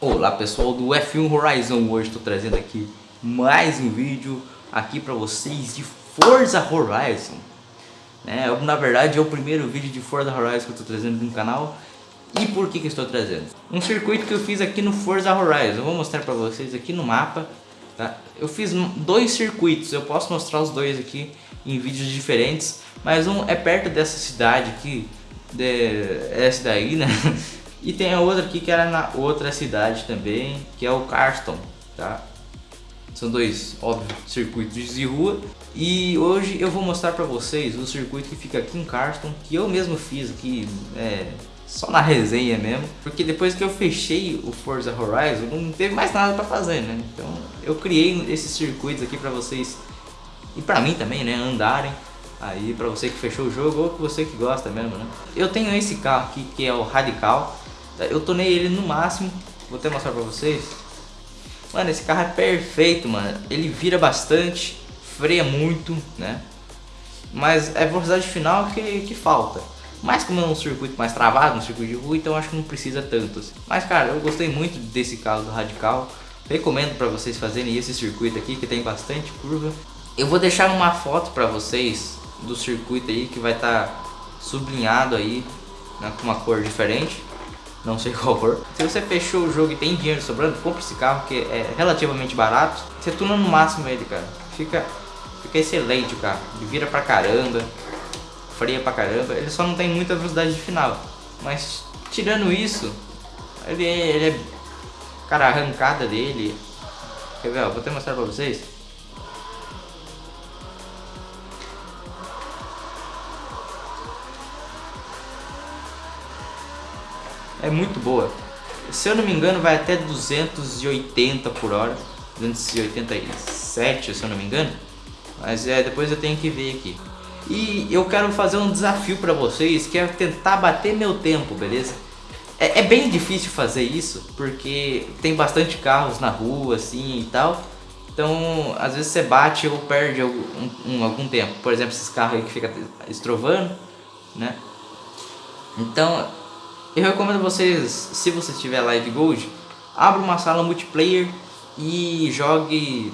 Olá pessoal do F1 Horizon, hoje estou trazendo aqui mais um vídeo aqui para vocês de Forza Horizon né? Na verdade é o primeiro vídeo de Forza Horizon que eu estou trazendo no canal E por que, que estou trazendo? Um circuito que eu fiz aqui no Forza Horizon, eu vou mostrar para vocês aqui no mapa tá? Eu fiz dois circuitos, eu posso mostrar os dois aqui em vídeos diferentes Mas um é perto dessa cidade aqui, de, essa daí né E tem a outra aqui que era na outra cidade também, que é o Carston, tá? São dois, óbvio, circuitos de rua. E hoje eu vou mostrar pra vocês o circuito que fica aqui em Carston, que eu mesmo fiz aqui, é, só na resenha mesmo. Porque depois que eu fechei o Forza Horizon, não teve mais nada pra fazer, né? Então eu criei esses circuitos aqui pra vocês, e pra mim também, né, andarem. Aí pra você que fechou o jogo ou você que gosta mesmo, né? Eu tenho esse carro aqui que é o Radical eu tornei ele no máximo, vou até mostrar pra vocês. Mano, esse carro é perfeito, mano. Ele vira bastante, freia muito, né? Mas é velocidade final que, que falta. Mas como é um circuito mais travado, um circuito de rua, então acho que não precisa tanto. Assim. Mas cara, eu gostei muito desse carro do Radical. Recomendo para vocês fazerem esse circuito aqui, que tem bastante curva. Eu vou deixar uma foto para vocês do circuito aí, que vai estar tá sublinhado aí, né, com uma cor diferente não sei qual for. Se você fechou o jogo e tem dinheiro sobrando, compre esse carro que é relativamente barato. Você tuna no máximo ele, cara. Fica, fica excelente o carro. Vira pra caramba, freia pra caramba. Ele só não tem muita velocidade de final. Mas tirando isso, ele é, ele é cara, a arrancada dele. Quer ver? Ó, vou até mostrar pra vocês. É muito boa. Se eu não me engano vai até 280 por hora, 287 se eu não me engano. Mas é, depois eu tenho que ver aqui. E eu quero fazer um desafio para vocês, que é tentar bater meu tempo, beleza? É, é, bem difícil fazer isso, porque tem bastante carros na rua, assim, e tal. Então, às vezes você bate ou perde algum, um, algum tempo. Por exemplo, esses carros aí que fica estrovando, né? Então, eu recomendo vocês, se você tiver Live Gold, abra uma sala multiplayer e jogue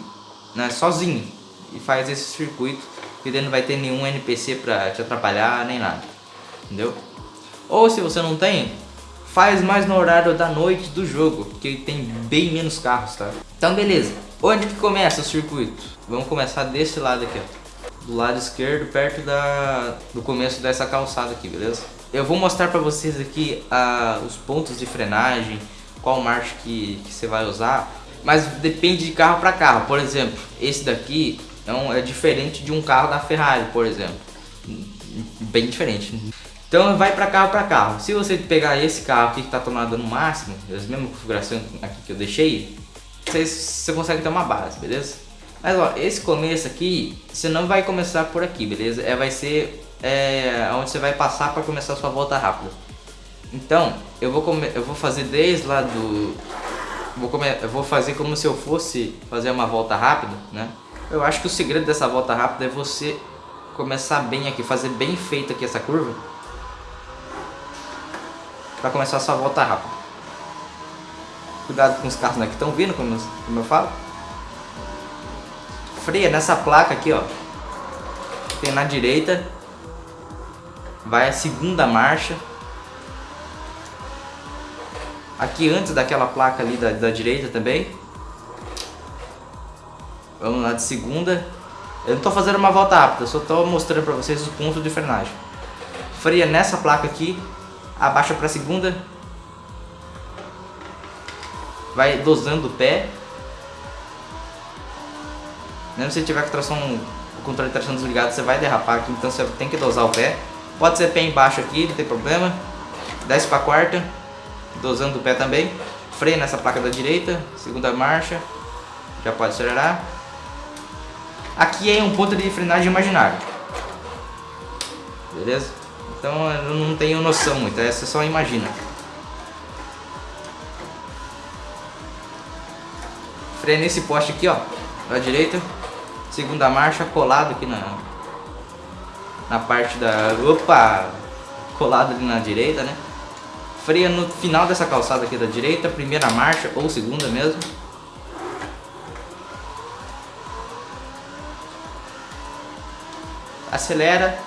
né, sozinho. E faz esse circuito, que daí não vai ter nenhum NPC pra te atrapalhar, nem nada. Entendeu? Ou se você não tem, faz mais no horário da noite do jogo, porque tem bem menos carros, tá? Então beleza, onde que começa o circuito? Vamos começar desse lado aqui, ó. Do lado esquerdo, perto da, do começo dessa calçada aqui, beleza? Eu vou mostrar para vocês aqui uh, os pontos de frenagem, qual marcha que, que você vai usar, mas depende de carro para carro. Por exemplo, esse daqui é, diferente de um carro da Ferrari, por exemplo. Bem diferente. Então vai para carro para carro. Se você pegar esse carro aqui que está tomado no máximo, as mesmas configurações aqui que eu deixei, você, você consegue ter uma base, beleza? Mas ó, esse começo aqui, você não vai começar por aqui, beleza? É, vai ser é, onde você vai passar para começar a sua volta rápida. Então, eu vou, eu vou fazer desde lá do... Vou, eu vou fazer como se eu fosse fazer uma volta rápida, né? Eu acho que o segredo dessa volta rápida é você começar bem aqui, fazer bem feita aqui essa curva. Para começar a sua volta rápida. Cuidado com os carros né, que estão vindo, como, como eu falo. Freia nessa placa aqui, ó. Tem na direita vai a segunda marcha. Aqui antes daquela placa ali da, da direita também. Vamos lá de segunda. Eu não estou fazendo uma volta rápida, só estou mostrando para vocês os pontos de frenagem. Freia nessa placa aqui, abaixa para segunda. Vai dosando o pé. Mesmo se tiver com tração, o controle de tração desligado, você vai derrapar aqui, então você tem que dosar o pé. Pode ser pé embaixo aqui, não tem problema. Desce para quarta, dosando o pé também. Freio nessa placa da direita, segunda marcha. Já pode acelerar. Aqui é um ponto de frenagem imaginário. Beleza? Então eu não tenho noção muito, essa só imagina. Freio nesse poste aqui, ó, da direita. Segunda marcha, colado aqui na, na parte da... Opa! Colado ali na direita, né? freia no final dessa calçada aqui da direita, primeira marcha ou segunda mesmo. Acelera.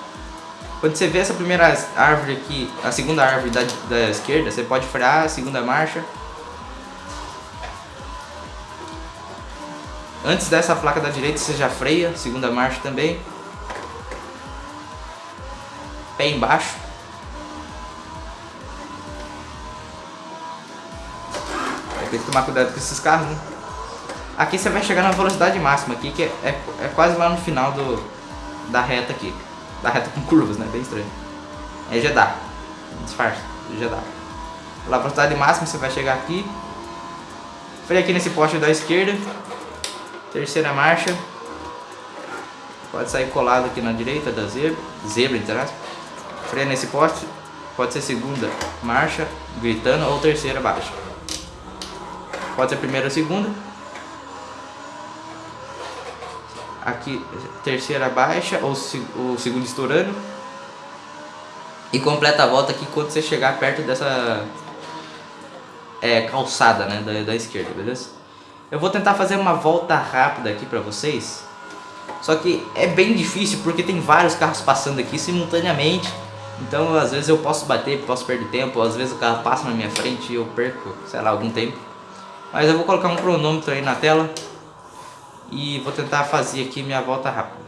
Quando você vê essa primeira árvore aqui, a segunda árvore da, da esquerda, você pode frear a segunda marcha. Antes dessa placa da direita você já freia, segunda marcha também. Pé embaixo. Tem que tomar cuidado com esses carros, né? Aqui você vai chegar na velocidade máxima aqui, que é, é, é quase lá no final do, da reta aqui. Da reta com curvas, né? Bem estranho. Aí já dá. Disfarce, já dá. Na velocidade máxima você vai chegar aqui. Freia aqui nesse poste da esquerda. Terceira marcha. Pode sair colado aqui na direita da zebra. Zebra, entre aspas. Freia nesse poste. Pode ser segunda marcha, gritando, ou terceira baixa. Pode ser primeira ou segunda. Aqui, terceira baixa, ou o segundo estourando. E completa a volta aqui quando você chegar perto dessa é, calçada né, da, da esquerda, beleza? Eu vou tentar fazer uma volta rápida aqui pra vocês. Só que é bem difícil porque tem vários carros passando aqui simultaneamente. Então às vezes eu posso bater, posso perder tempo, às vezes o carro passa na minha frente e eu perco, sei lá, algum tempo. Mas eu vou colocar um cronômetro aí na tela e vou tentar fazer aqui minha volta rápida.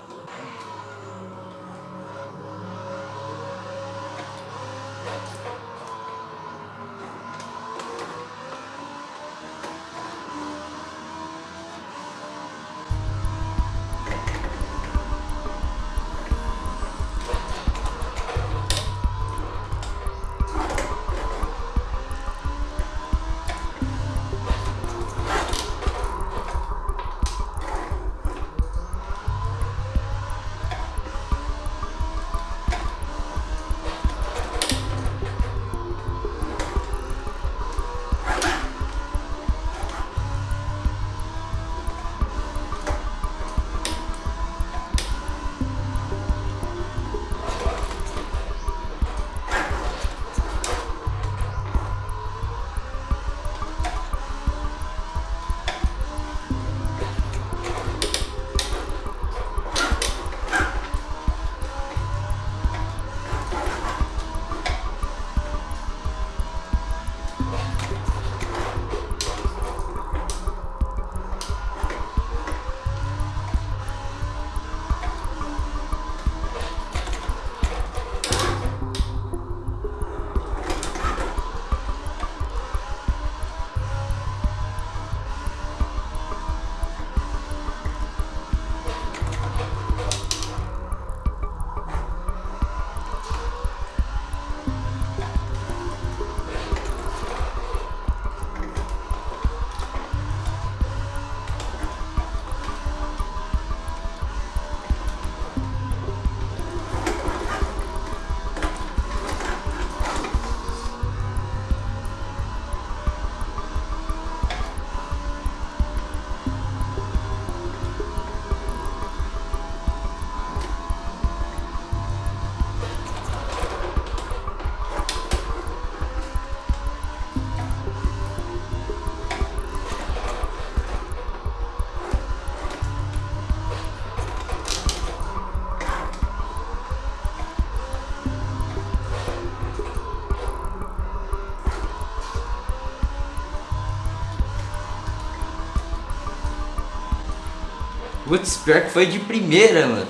Putz, pior que foi de primeira, mano.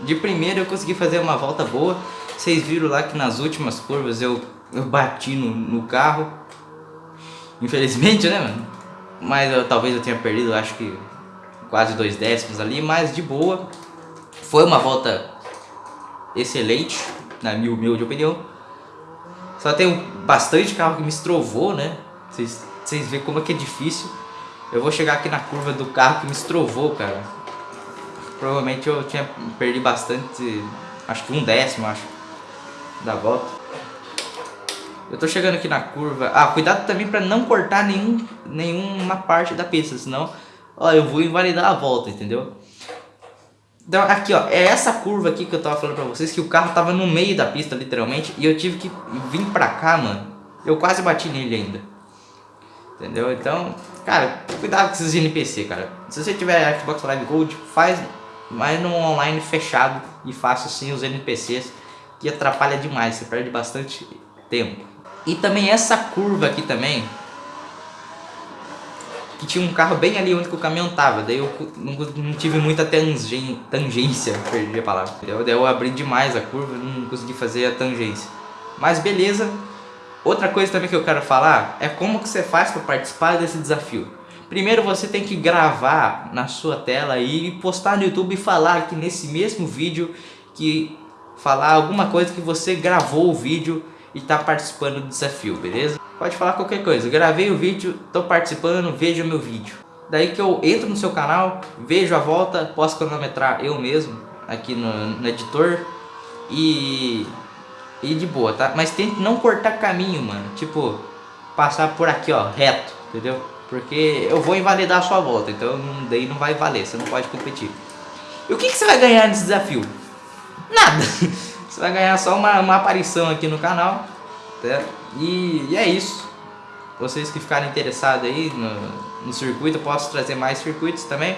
De primeira eu consegui fazer uma volta boa. Vocês viram lá que nas últimas curvas eu, eu bati no, no carro. Infelizmente, né, mano? Mas eu, talvez eu tenha perdido, acho que quase dois décimos ali. Mas de boa. Foi uma volta excelente, na minha humilde opinião. Só tem bastante carro que me estrovou, né? Vocês, veem como é que é difícil. Eu vou chegar aqui na curva do carro que me estrovou, cara. Provavelmente eu tinha perdi bastante, acho que um décimo, acho, da volta. Eu tô chegando aqui na curva. Ah, cuidado também para não cortar nenhum, nenhuma parte da pista, senão ó, eu vou invalidar a volta, entendeu? Então aqui ó, é essa curva aqui que eu tava falando pra vocês, que o carro tava no meio da pista, literalmente, e eu tive que vir pra cá, mano, Eu quase bati nele ainda. Entendeu? Então, cara, cuidado com esses NPC, cara. Se você tiver Xbox Live Gold, faz mais num online fechado e faça assim os NPCs, que atrapalha demais, você perde bastante tempo. E também essa curva aqui também, que tinha um carro bem ali onde o caminhão tava, daí eu não, não tive muita tangência, perdi a palavra, entendeu? Daí eu abri demais a curva, não consegui fazer a tangência. Mas beleza, Outra coisa também que eu quero falar é como que você faz para participar desse desafio. Primeiro você tem que gravar na sua tela e postar no YouTube e falar aqui nesse mesmo vídeo que falar alguma coisa que você gravou o vídeo e está participando do desafio, beleza? Pode falar qualquer coisa, gravei o vídeo, estou participando, veja o meu vídeo. Daí que eu entro no seu canal, vejo a volta, posso cronometrar eu mesmo aqui no, no editor e e de boa, tá? Mas tente não cortar caminho, mano. Tipo, passar por aqui, ó, reto, entendeu? Porque eu vou invalidar a sua volta, então daí não vai valer, você não pode competir. E o que, que você vai ganhar nesse desafio? Nada! Você vai ganhar só uma, uma aparição aqui no canal, tá? E, e é isso. Vocês que ficarem interessados aí no, no circuito, eu posso trazer mais circuitos também.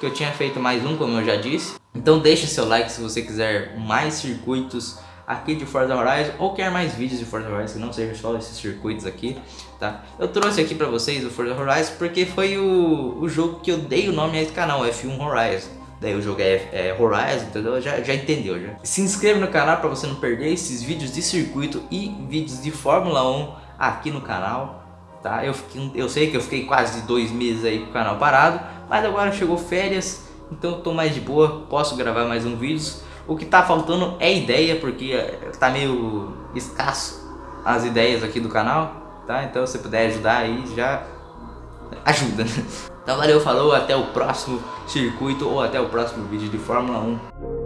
Que eu tinha feito mais um, como eu já disse. Então deixe seu like se você quiser mais circuitos aqui de Forza Horizon ou quer mais vídeos de Forza Horizon que não seja só esses circuitos aqui, tá? Eu trouxe aqui pra vocês o Forza Horizon porque foi o, o jogo que eu dei o nome a esse canal, F1 Horizon. Daí o jogo é, é Horizon, entendeu? Já, já entendeu, já. Se inscreva no canal para você não perder esses vídeos de circuito e vídeos de Fórmula 1 aqui no canal, tá? Eu, fiquei, eu sei que eu fiquei quase dois meses aí com o canal parado, mas agora chegou férias, então eu tô mais de boa, posso gravar mais um vídeo. O que tá faltando é ideia, porque tá meio escasso as ideias aqui do canal, tá? Então se puder ajudar aí, já ajuda. Então valeu, falou, até o próximo circuito ou até o próximo vídeo de Fórmula 1.